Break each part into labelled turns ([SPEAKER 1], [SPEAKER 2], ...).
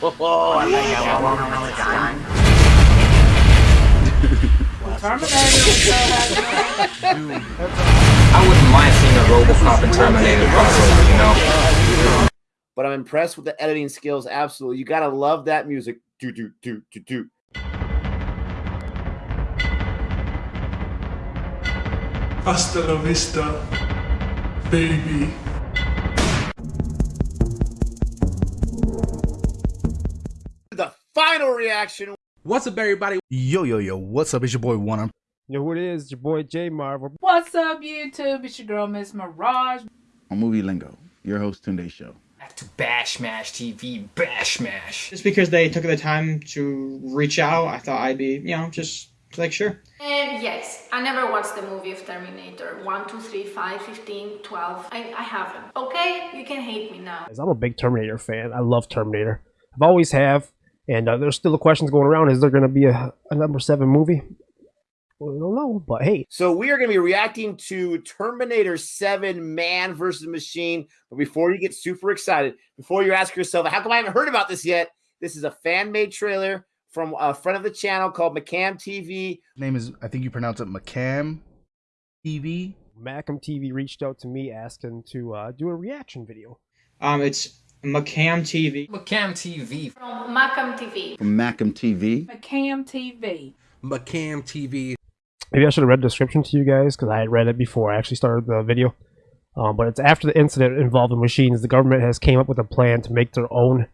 [SPEAKER 1] Oh, I like that one all the time.
[SPEAKER 2] I wouldn't mind seeing a RoboCop and Terminator crossover, you know?
[SPEAKER 1] But I'm impressed with the editing skills. Absolutely. You got to love that music. Do, do, do, do, do.
[SPEAKER 3] Hasta la vista, baby.
[SPEAKER 1] Final reaction.
[SPEAKER 4] What's up, everybody?
[SPEAKER 5] Yo, yo, yo, what's up? It's your boy One.
[SPEAKER 6] Yo, who it is? It's your boy J Marvel.
[SPEAKER 7] What's up, YouTube? It's your girl, Miss Mirage.
[SPEAKER 8] on Movie Lingo, your host Tunde Show.
[SPEAKER 2] Back to Bash Mash TV, Bash Mash.
[SPEAKER 9] just because they took the time to reach out, I thought I'd be, you know, just like sure.
[SPEAKER 10] And yes, I never watched the movie of Terminator 1, 2, 3, 5, 15, 12. I, I haven't. Okay? You can hate me now.
[SPEAKER 6] I'm a big Terminator fan. I love Terminator. I've always have. And uh, there's still the questions going around. Is there going to be a, a number seven movie? Well, I don't know, but hey,
[SPEAKER 1] So we are going to be reacting to Terminator 7 Man versus Machine. But before you get super excited, before you ask yourself, how come I haven't heard about this yet? This is a fan-made trailer from a friend of the channel called McCam TV.
[SPEAKER 5] Name is, I think you pronounce it McCam TV.
[SPEAKER 6] Macam TV reached out to me asking to uh, do a reaction video.
[SPEAKER 9] Um, it's McCam TV.
[SPEAKER 2] McCam TV.
[SPEAKER 10] From Macam TV.
[SPEAKER 8] From Macam TV.
[SPEAKER 7] McCam TV.
[SPEAKER 4] McCam TV.
[SPEAKER 6] Maybe I should have read the description to you guys because I had read it before I actually started the video. Um, but it's after the incident involving machines, the government has came up with a plan to make their own,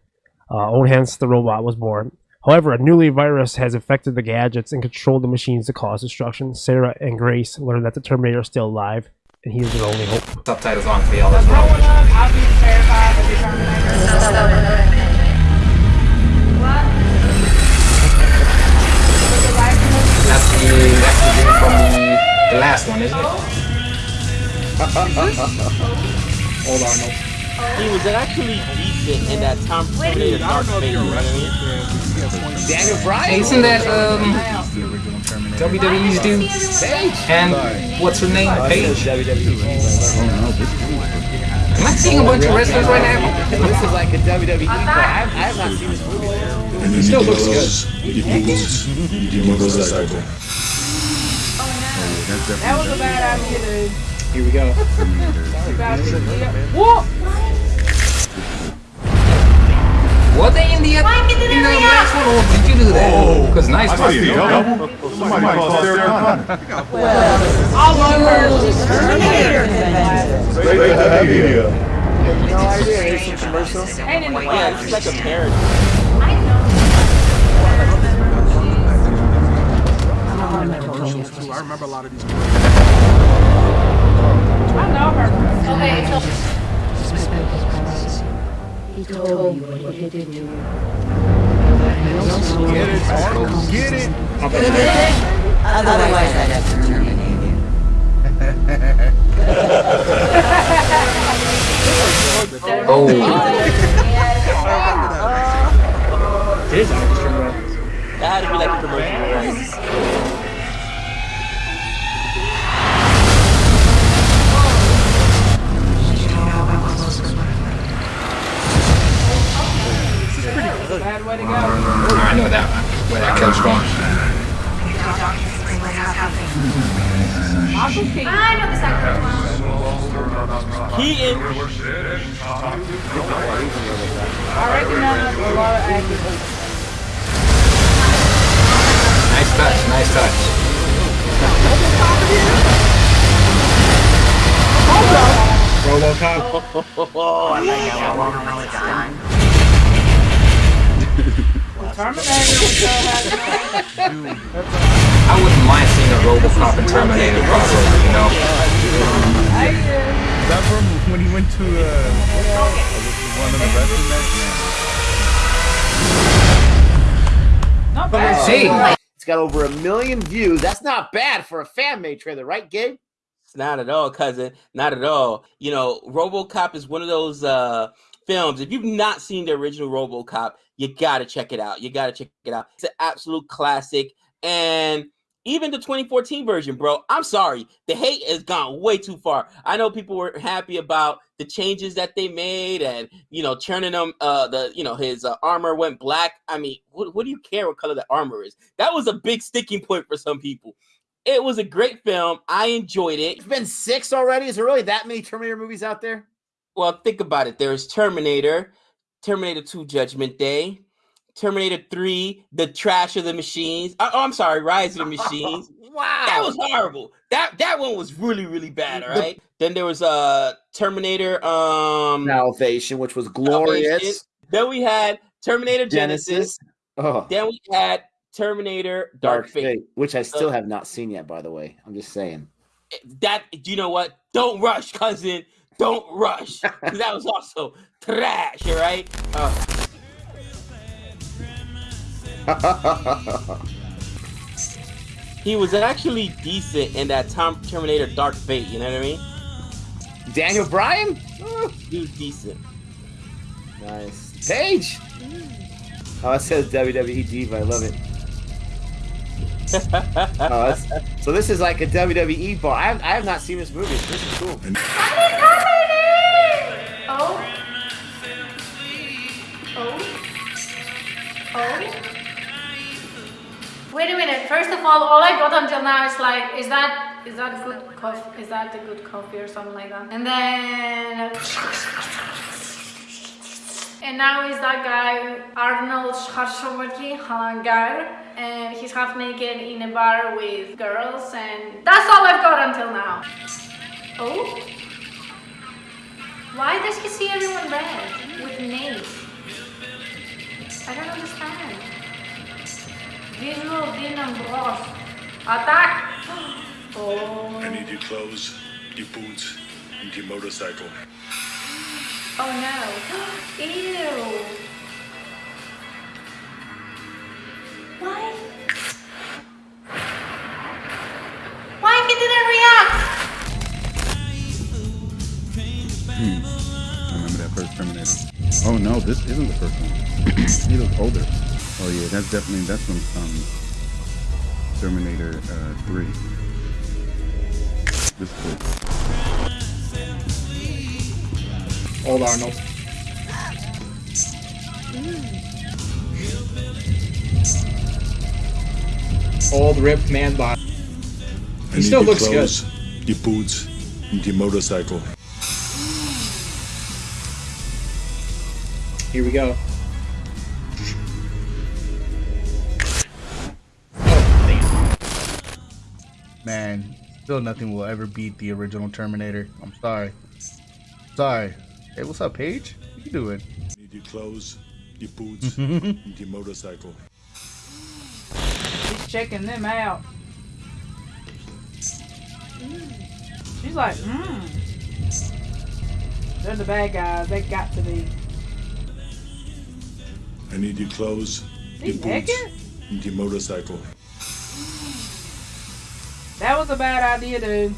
[SPEAKER 6] uh, own hence the robot was born. However, a newly virus has infected the gadgets and controlled the machines to cause destruction. Sarah and Grace learn that the Terminator is still alive, and he is their only hope.
[SPEAKER 2] Subtitles on for y'all as well.
[SPEAKER 7] up, I've been terrified of the Terminator. What? Was it like the movie?
[SPEAKER 2] That's the, that's the dude from the, the last one, isn't it?
[SPEAKER 9] Hold on, no.
[SPEAKER 1] He was actually decent in that Tom Terminator Dark Fate. Daniel Bryan.
[SPEAKER 2] Isn't that, um,
[SPEAKER 8] The original Terminator.
[SPEAKER 2] WWE's dude? And what's her name? Paige?
[SPEAKER 8] Oh no, this is
[SPEAKER 2] Am I seeing a bunch of wrestlers right now?
[SPEAKER 1] This is like a WWE, but I, I have not seen this movie.
[SPEAKER 9] It still looks good.
[SPEAKER 8] that's
[SPEAKER 7] That was a bad idea, dude.
[SPEAKER 9] Here we go.
[SPEAKER 7] Bad idea.
[SPEAKER 2] Were they in the,
[SPEAKER 10] Why
[SPEAKER 2] in the last one, or did you do that? Oh. Because nice
[SPEAKER 3] I
[SPEAKER 2] one.
[SPEAKER 3] see you. Somebody call Sarah Connor.
[SPEAKER 7] All over.
[SPEAKER 3] Straight to the media.
[SPEAKER 1] No idea. Here's some commercials.
[SPEAKER 7] Ain't in the
[SPEAKER 1] Yeah, it's like a parody.
[SPEAKER 4] I remember a lot of these.
[SPEAKER 7] I know her.
[SPEAKER 10] Okay,
[SPEAKER 11] He told you what he did to you.
[SPEAKER 5] Get it, Arnold, get it.
[SPEAKER 11] Otherwise, I'd have to terminate you.
[SPEAKER 2] Oh,
[SPEAKER 9] It is an extra.
[SPEAKER 1] That had to be like a commercial. Right?
[SPEAKER 7] Bad way to go.
[SPEAKER 2] I know that where that comes from.
[SPEAKER 7] Michael Keaton.
[SPEAKER 10] I know this actor well.
[SPEAKER 1] Keaton.
[SPEAKER 7] I recognize a lot of actors.
[SPEAKER 2] Nice touch, nice touch.
[SPEAKER 9] RoboCop.
[SPEAKER 1] Oh, I like that one.
[SPEAKER 11] all the.
[SPEAKER 7] Terminator was so happy.
[SPEAKER 2] I wouldn't mind seeing a RoboCop and Terminator crossover, you know?
[SPEAKER 7] I did.
[SPEAKER 5] Is that from when he went to uh, one of the wrestling matches?
[SPEAKER 7] Not bad.
[SPEAKER 2] See,
[SPEAKER 1] It's got over a million views. That's not bad for a fan-made trailer, right, Gabe?
[SPEAKER 12] It's not at all, cousin. Not at all. You know, RoboCop is one of those uh films. If you've not seen the original RoboCop, you gotta check it out. You gotta check it out. It's an absolute classic, and even the 2014 version, bro. I'm sorry, the hate has gone way too far. I know people were happy about the changes that they made, and you know, turning them. Uh, the you know his uh, armor went black. I mean, what, what do you care what color the armor is? That was a big sticking point for some people. It was a great film. I enjoyed it.
[SPEAKER 1] It's been six already. Is there really that many Terminator movies out there?
[SPEAKER 12] Well, think about it. There's Terminator, Terminator 2 Judgment Day, Terminator 3, The Trash of the Machines. Oh, I'm sorry, Rise of the Machines.
[SPEAKER 1] wow.
[SPEAKER 12] That was horrible. That that one was really, really bad, all right? then there was uh Terminator um
[SPEAKER 1] Salvation, which was glorious.
[SPEAKER 12] Salvation. Then we had Terminator Genisys.
[SPEAKER 1] Genisys. Oh,
[SPEAKER 12] Then we had Terminator Dark,
[SPEAKER 1] Dark
[SPEAKER 12] Fate.
[SPEAKER 1] Fate, which I still
[SPEAKER 12] Uh,
[SPEAKER 1] have not seen yet, by the way. I'm just saying.
[SPEAKER 12] That do you know what? Don't rush, cousin. Don't rush. 'Cause that was also trash, all right? Uh, he was actually decent in that Tom Terminator Dark Fate, you know what I mean?
[SPEAKER 1] Daniel Bryan?
[SPEAKER 12] He was decent.
[SPEAKER 1] Nice. Paige! Oh, it says WWE Diva. I love it. oh, so this is like a WWE bar. I have, I have not seen this movie. This is cool.
[SPEAKER 10] First of all, all I got until now is like, is that is that good coffee? Is that a good coffee or something like that? And then. And now is that guy Arnold Schwarzenegger, and he's half naked in a bar with girls, and that's all I've got until now. Oh. Why does he see everyone red with names? I don't understand. Visual Venom Bros. Attack! Oh.
[SPEAKER 3] I need your clothes, your boots, and your motorcycle.
[SPEAKER 10] Oh no. Ew. Why? Why he didn't react?
[SPEAKER 8] Hmm. I remember that first Terminator. Oh no, this isn't the first one. he looks older. Oh yeah, that's definitely that's from um, Terminator uh, 3. This is cool.
[SPEAKER 9] Old Arnold. Old ripped man body.
[SPEAKER 3] I
[SPEAKER 9] He still
[SPEAKER 3] need your
[SPEAKER 9] looks good.
[SPEAKER 3] clothes, your boots, and your motorcycle.
[SPEAKER 9] Here we go.
[SPEAKER 5] Man, still nothing will ever beat the original Terminator. I'm sorry. Sorry. Hey, what's up, Paige? What you doing?
[SPEAKER 3] I need your clothes, your boots, and your motorcycle.
[SPEAKER 13] She's checking them out. She's like, hmm. They're the bad guys. They got to be.
[SPEAKER 3] I need your clothes,
[SPEAKER 13] He
[SPEAKER 3] your boots,
[SPEAKER 13] naked?
[SPEAKER 3] and your motorcycle.
[SPEAKER 13] That was a bad idea, dude.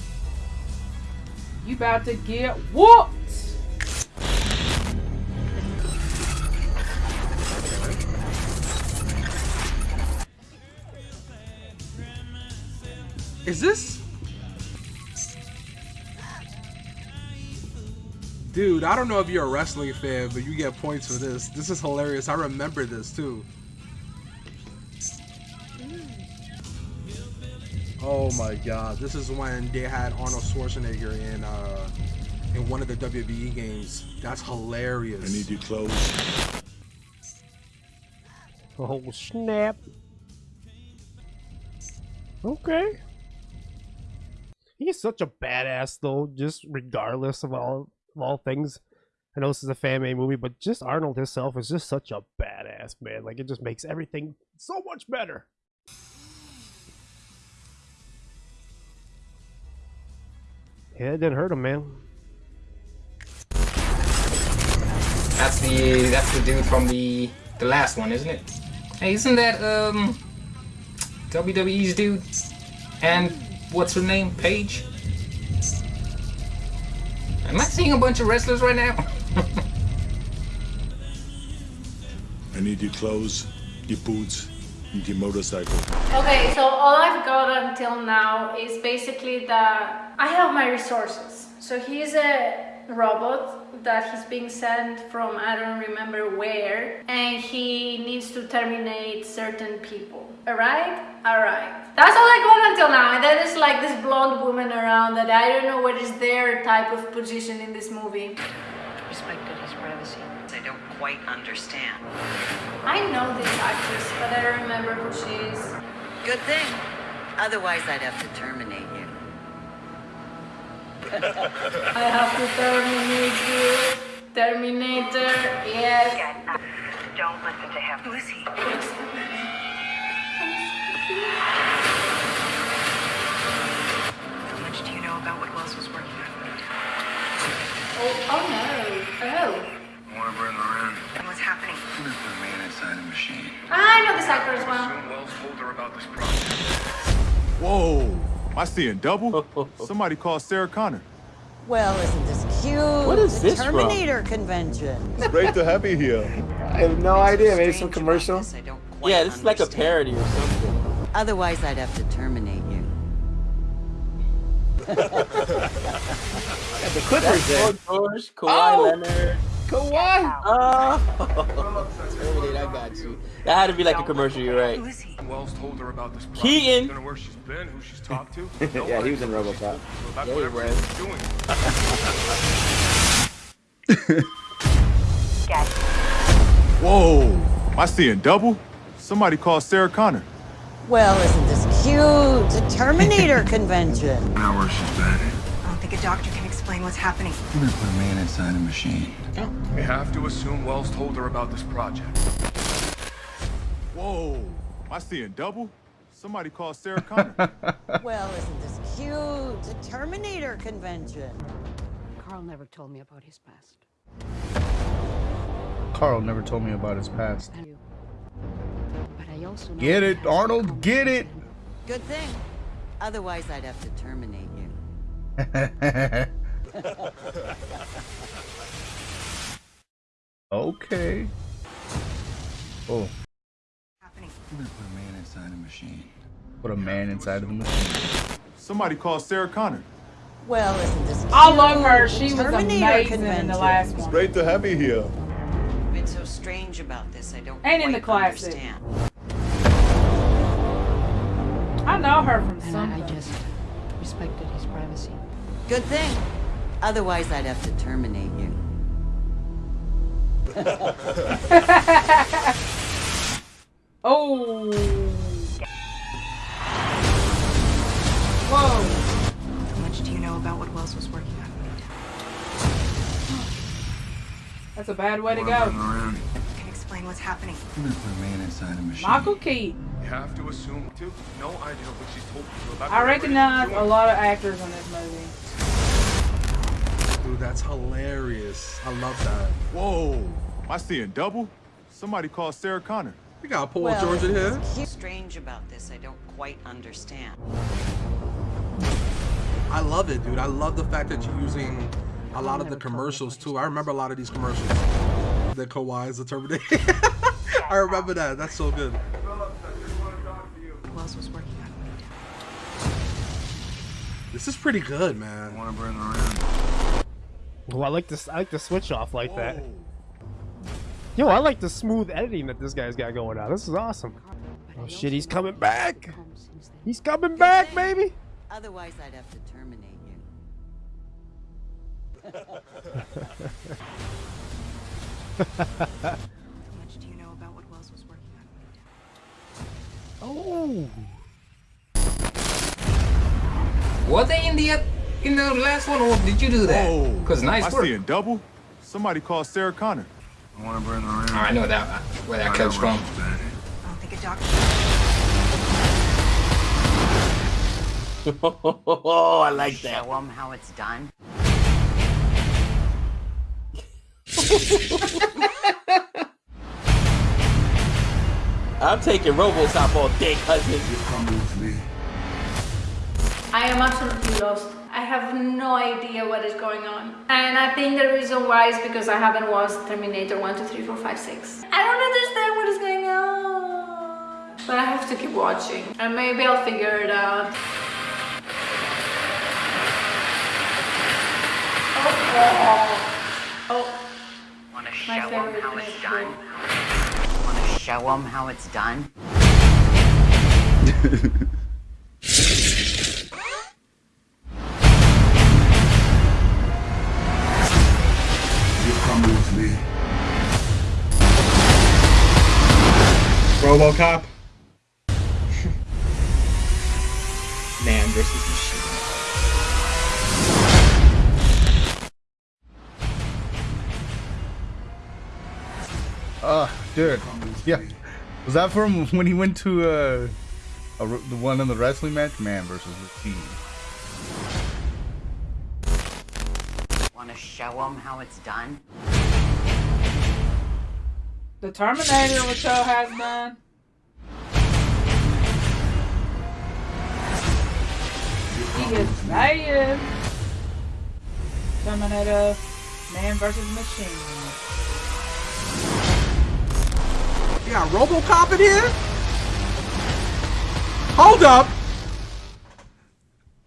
[SPEAKER 13] You about to get whooped.
[SPEAKER 4] Is this? Dude, I don't know if you're a wrestling fan, but you get points for this. This is hilarious. I remember this too. Mm. Oh my god, this is when they had Arnold Schwarzenegger in uh in one of the WWE games. That's hilarious.
[SPEAKER 3] I need you close.
[SPEAKER 6] Oh snap. Okay. He's such a badass though, just regardless of all of all things. I know this is a fan made movie, but just Arnold himself is just such a badass man. Like it just makes everything so much better. Yeah, it didn't hurt him, man.
[SPEAKER 2] That's the that's the dude from the the last one, isn't it? Hey, isn't that um WWE's dude? And what's her name? Paige? Am I seeing a bunch of wrestlers right now?
[SPEAKER 3] I need your clothes, your boots, the motorcycle.
[SPEAKER 10] Okay, so all I've got until now is basically that I have my resources. So he's a robot that he's being sent from I don't remember where and he needs to terminate certain people. Alright? Alright. That's all I got until now. And then there's like this blonde woman around that I don't know what is their type of position in this movie.
[SPEAKER 11] Respected his privacy. I don't quite understand.
[SPEAKER 10] I know this actress, but I don't remember who she is.
[SPEAKER 11] Good thing. Otherwise, I'd have to terminate you.
[SPEAKER 10] I have to terminate you. Terminator, yes.
[SPEAKER 11] Don't listen to him. Who is he? How much do you know about what Wells was working on?
[SPEAKER 10] Oh, oh no. Oh.
[SPEAKER 14] Want to bring her in?
[SPEAKER 11] And what's happening?
[SPEAKER 14] There's a man inside the machine.
[SPEAKER 10] I know this actor as well.
[SPEAKER 14] Wells told her about this project.
[SPEAKER 15] Whoa! Am I seeing double? Somebody called Sarah Connor.
[SPEAKER 16] Well, isn't this cute?
[SPEAKER 1] What is
[SPEAKER 16] The
[SPEAKER 1] this from?
[SPEAKER 16] Terminator convention.
[SPEAKER 8] It's great to have you here.
[SPEAKER 1] I have no idea. Maybe some commercial.
[SPEAKER 12] Yeah, this is like a parody or something.
[SPEAKER 16] Otherwise, I'd have to terminate you.
[SPEAKER 1] Got the Clippers there.
[SPEAKER 12] Paul George, Kawhi
[SPEAKER 1] Oh!
[SPEAKER 12] Leonard.
[SPEAKER 1] Kawhi.
[SPEAKER 12] Oh, Terminator, I got you. That had to be like a commercial. You're right.
[SPEAKER 14] Wells told her about this project.
[SPEAKER 12] Keaton.
[SPEAKER 14] Don't know where she's been, who she's talked to.
[SPEAKER 1] yeah, he was in RoboCop.
[SPEAKER 14] About
[SPEAKER 12] Yeah, he was.
[SPEAKER 14] he's doing.
[SPEAKER 15] Whoa! Am I seeing double? Somebody called Sarah Connor.
[SPEAKER 16] Well, isn't this cute? The Terminator convention.
[SPEAKER 14] Know where she's been.
[SPEAKER 11] I don't think a doctor can explain what's happening.
[SPEAKER 14] We're gonna put a man inside a machine. Oh. We have to assume Wells told her about this project.
[SPEAKER 15] Whoa! Am I seeing double? Somebody call Sarah Connor.
[SPEAKER 16] Well, isn't this cute? The Terminator convention.
[SPEAKER 11] Carl never told me about his past.
[SPEAKER 5] Carl never told me about his past.
[SPEAKER 11] But I also know
[SPEAKER 5] Get it, Arnold, get it!
[SPEAKER 16] Good thing. Otherwise, I'd have to terminate you.
[SPEAKER 5] okay. Oh,
[SPEAKER 14] We're gonna put a man inside a machine.
[SPEAKER 5] put a man inside of the machine.
[SPEAKER 15] Somebody called Sarah Connor.
[SPEAKER 16] Well, isn't this cute?
[SPEAKER 13] I love her. She was
[SPEAKER 16] Terminator
[SPEAKER 13] amazing in the last one.
[SPEAKER 8] It's great to have you here.
[SPEAKER 11] What's so strange about this? I don't
[SPEAKER 13] And in the
[SPEAKER 11] quite
[SPEAKER 13] classic.
[SPEAKER 11] understand.
[SPEAKER 13] I know her from
[SPEAKER 11] And I, I just respected his privacy.
[SPEAKER 16] Good thing. Otherwise, I'd have to terminate you.
[SPEAKER 13] oh. Whoa.
[SPEAKER 11] How much do you know about what Wells was working on?
[SPEAKER 13] That's a bad way to
[SPEAKER 14] Wanna
[SPEAKER 13] go.
[SPEAKER 14] her in?
[SPEAKER 11] Can explain what's happening.
[SPEAKER 14] We're a man inside a machine.
[SPEAKER 13] Michael Keaton.
[SPEAKER 14] We have to assume too. No idea what she's told people about
[SPEAKER 13] I recognize a lot of actors in this movie.
[SPEAKER 4] Dude, that's hilarious. I love that.
[SPEAKER 15] Whoa! Am I seeing double? Somebody called Sarah Connor.
[SPEAKER 4] We got Paul
[SPEAKER 16] Well,
[SPEAKER 4] George in here.
[SPEAKER 11] What's strange about this? I don't quite understand.
[SPEAKER 4] I love it, dude. I love the fact that you're using a lot of the commercials too. I remember a lot of these commercials. The Kawhi is the Terminator. I remember that. That's so good.
[SPEAKER 11] Wells was working on.
[SPEAKER 4] This is pretty good, man.
[SPEAKER 14] Want to bring her in?
[SPEAKER 6] Well, I like this. I like the switch off like that. Yo, I like the smooth editing that this guy's got going on. This is awesome. Oh shit, he's coming back. He's coming back, baby.
[SPEAKER 16] Otherwise, I'd have to terminate you.
[SPEAKER 6] Oh.
[SPEAKER 2] Were they in the in the last one, or did you do that?
[SPEAKER 15] Whoa!
[SPEAKER 2] Cause nice
[SPEAKER 15] Am I
[SPEAKER 2] work.
[SPEAKER 15] seeing double? Somebody called Sarah Connor.
[SPEAKER 14] I want to bring her in.
[SPEAKER 2] Oh, I know that where that
[SPEAKER 14] I know
[SPEAKER 2] comes from.
[SPEAKER 11] I don't think a doctor.
[SPEAKER 12] Oh, I like that.
[SPEAKER 11] Show him how it's done.
[SPEAKER 12] I'm taking RoboCop all day, cousin.
[SPEAKER 14] Come with me.
[SPEAKER 10] I am absolutely lost. I have no idea what is going on. And I think the reason why is because I haven't watched Terminator 1, 2, 3, 4, 5, 6. I don't understand what is going on. But I have to keep watching. And maybe I'll figure it out. Oh, oh.
[SPEAKER 16] Want to
[SPEAKER 10] My
[SPEAKER 16] show them
[SPEAKER 10] favorite
[SPEAKER 16] how it's done? Want show them how it's done?
[SPEAKER 3] You're coming with me.
[SPEAKER 9] RoboCop. Man versus machine.
[SPEAKER 5] Uh, dude. Yeah. Was that from when he went to uh, a, the one in the wrestling match? Man versus Machine.
[SPEAKER 16] Want to show him how it's done?
[SPEAKER 13] The Terminator, which show has done. He is saying Terminator, Man versus Machine.
[SPEAKER 4] You got RoboCop in here? Hold up.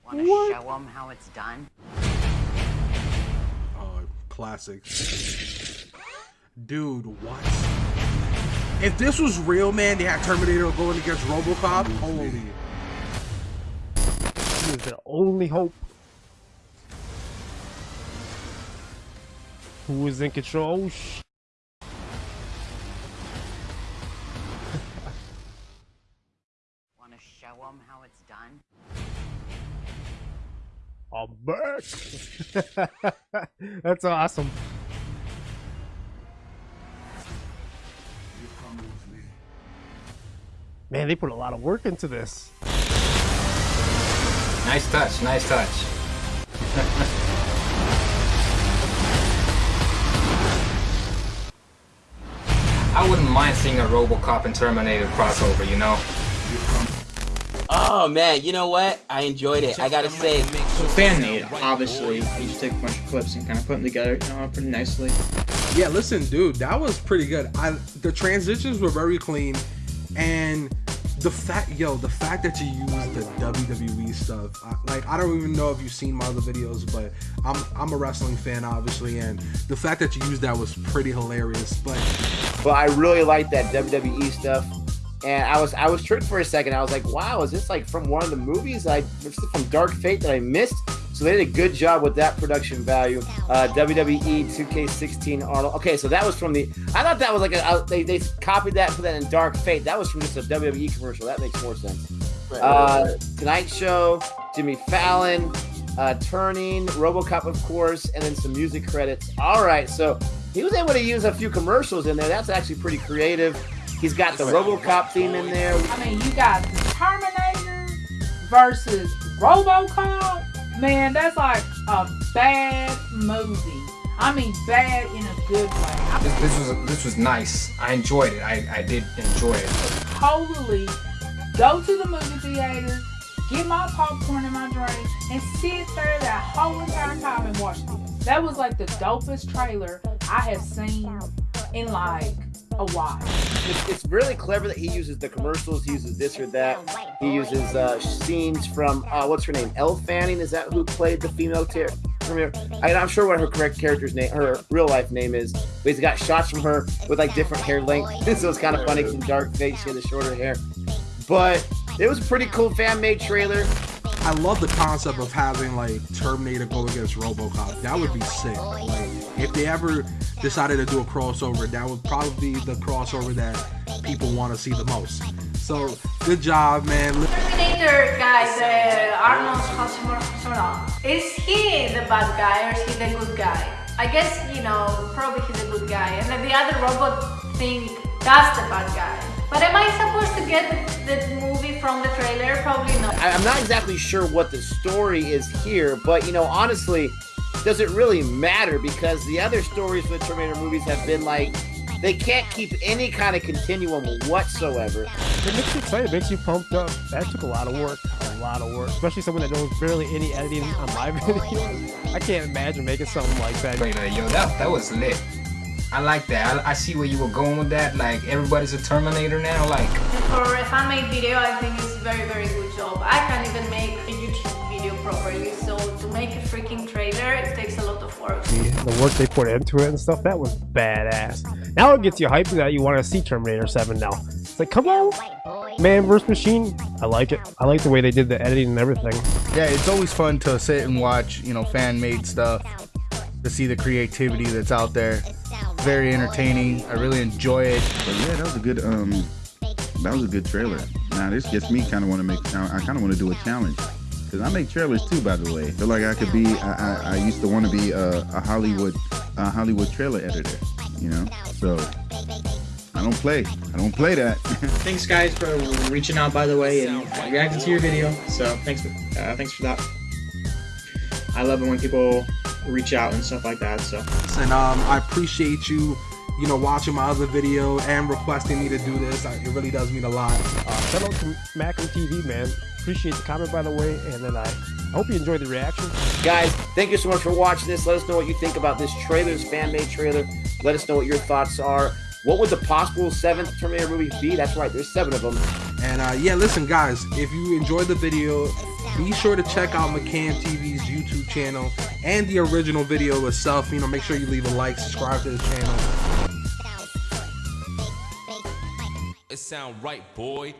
[SPEAKER 16] Want to show them how it's done?
[SPEAKER 4] Oh, classic. Dude, what? If this was real, man, they had Terminator going against RoboCop. Holy.
[SPEAKER 6] He is the only hope. Who is in control?
[SPEAKER 16] Oh, Shh.
[SPEAKER 6] I'm back. That's awesome. Man, they put a lot of work into this.
[SPEAKER 2] Nice touch, nice touch. I wouldn't mind seeing a RoboCop and Terminator crossover, you know?
[SPEAKER 12] Oh man, you know what? I enjoyed it. I gotta say,
[SPEAKER 9] So fan made, obviously. You just take a bunch of clips and kind of put them together, you know, pretty nicely.
[SPEAKER 4] Yeah, listen, dude, that was pretty good. I the transitions were very clean, and the fact, yo, the fact that you used the WWE stuff, I, like I don't even know if you've seen my other videos, but I'm I'm a wrestling fan, obviously, and the fact that you used that was pretty hilarious. But
[SPEAKER 1] But I really like that WWE stuff. And I was I was tricked for a second. I was like, wow, is this like from one of the movies I from Dark Fate that I missed? So they did a good job with that production value. Uh, WWE 2K16 Arnold. Okay, so that was from the. I thought that was like a, uh, they they copied that for that in Dark Fate. That was from just a WWE commercial. That makes more sense. Uh, Tonight Show, Jimmy Fallon, uh, Turning, RoboCop, of course, and then some music credits. All right, so he was able to use a few commercials in there. That's actually pretty creative. He's got the RoboCop theme in there.
[SPEAKER 13] I mean, you got the Terminator versus RoboCop. Man, that's like a bad movie. I mean, bad in a good way.
[SPEAKER 2] This, this was this was nice. I enjoyed it. I, I did enjoy it.
[SPEAKER 13] totally go to the movie theater, get my popcorn and my drink, and sit there that whole entire time and watch this. That was like the dopest trailer I have seen in like a while.
[SPEAKER 1] It's, really clever that he uses the commercials. He uses this or that. He uses uh, scenes from uh, what's her name? Elle Fanning. Is that who played the female ter- Terminator? I, I'm sure what her correct character's name, her real life name is. But he's got shots from her with like different hair lengths. so it's kind of funny. in Dark Fate, she had the shorter hair. But it was a pretty cool fan made trailer.
[SPEAKER 4] I love the concept of having like Terminator go against RoboCop. That would be sick. Like if they ever decided to do a crossover, that would probably be the crossover that people want to see the most. So good job, man.
[SPEAKER 10] Terminator guy, the Arnold Schwarzenegger, is he the bad guy or is he the good guy? I guess, you know, probably he's a good guy. And then the other robot thing, that's the bad guy. But am I supposed to get the movie from the trailer? Probably not.
[SPEAKER 1] I- I'm not exactly sure what the story is here, but you know, honestly, does it really matter? Because the other stories for the Terminator movies have been like they can't keep any kind of continuum whatsoever.
[SPEAKER 6] It makes you excited, it makes you pumped up. That took a lot of work, a lot of work, especially someone that knows barely any editing on my videos. I can't imagine making something like that.
[SPEAKER 2] Wait, yo, that that was lit. I like that. I, I see where you were going with that. Like everybody's a Terminator now. Like
[SPEAKER 10] For a fan-made video, I think it's a very, very good job. I can't even make a YouTube video properly, so to make a freaking trailer, it takes a lot of work.
[SPEAKER 6] The work they put into it and stuff, that was badass. Now it gets you hyped that you want to see Terminator 7 now. It's like, come on, man vs. machine. I like it. I like the way they did the editing and everything.
[SPEAKER 5] Yeah, it's always fun to sit and watch, you know, fan made stuff to see the creativity that's out there. Very entertaining. I really enjoy it.
[SPEAKER 8] But yeah, that was a good um that was a good trailer. Now this gets me kind of want to make I kind of want to do a challenge because I make trailers too. By the way, feel like I could be. I I, I used to want to be a, a Hollywood a Hollywood trailer editor. You know, so I don't play. I don't play that.
[SPEAKER 9] Thanks, guys, for reaching out, by the way, and reacting to your video. So thanks, for, uh, thanks for that. I love it when people reach out and stuff like that. So
[SPEAKER 4] And um, I appreciate you, you know, watching my other video and requesting me to do this. I, it really does mean a lot.
[SPEAKER 6] Uh, shout out to Macam TV, man. Appreciate the comment, by the way. And then I, I hope you enjoyed the reaction.
[SPEAKER 1] Guys, thank you so much for watching this. Let us know what you think about this trailer, this fan-made trailer. Let us know what your thoughts are. What would the possible seventh Terminator movie be? That's right, there's seven of them.
[SPEAKER 4] And uh, yeah, listen, guys, if you enjoyed the video, be sure to check out McCam TV's YouTube channel and the original video itself. You know, make sure you leave a like, subscribe to the channel.
[SPEAKER 17] It sound right, boy.